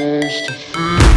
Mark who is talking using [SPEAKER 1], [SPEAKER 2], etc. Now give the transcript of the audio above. [SPEAKER 1] close to fear